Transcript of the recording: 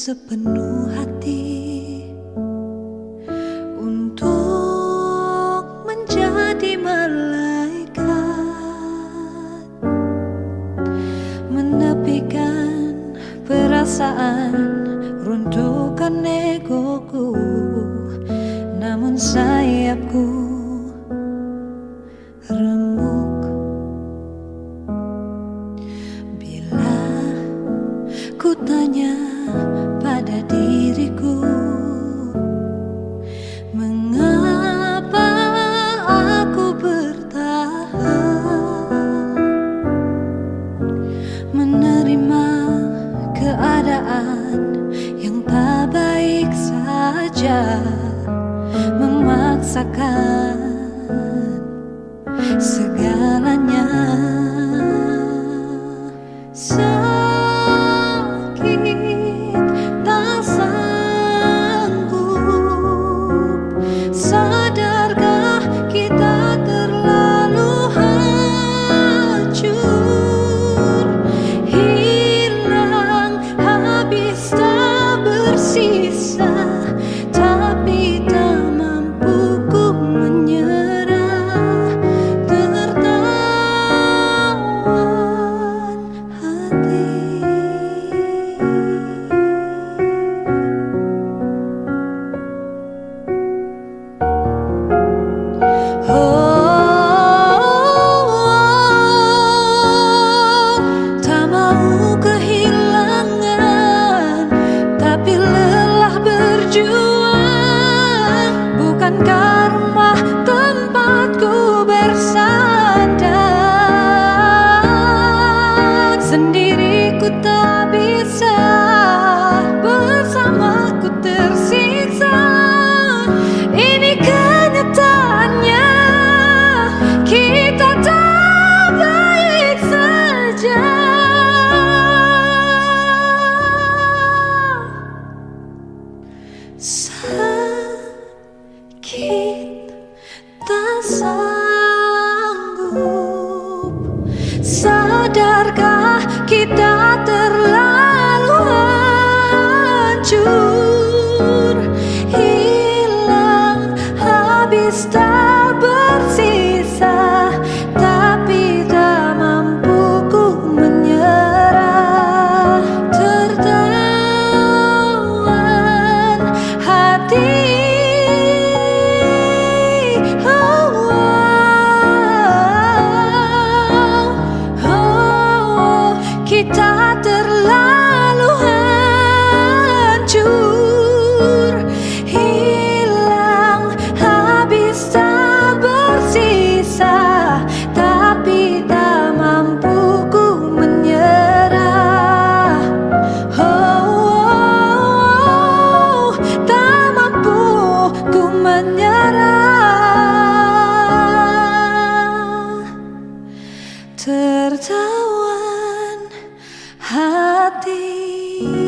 sepenuh hati untuk menjadi malaikat, menepikan perasaan runtuhkan egoku, namun sayapku remuk. Bila ku tanya Menerima keadaan yang tak baik saja Memaksakan segalanya Sakit tak sanggup. Sadarkah kita tertawan hati.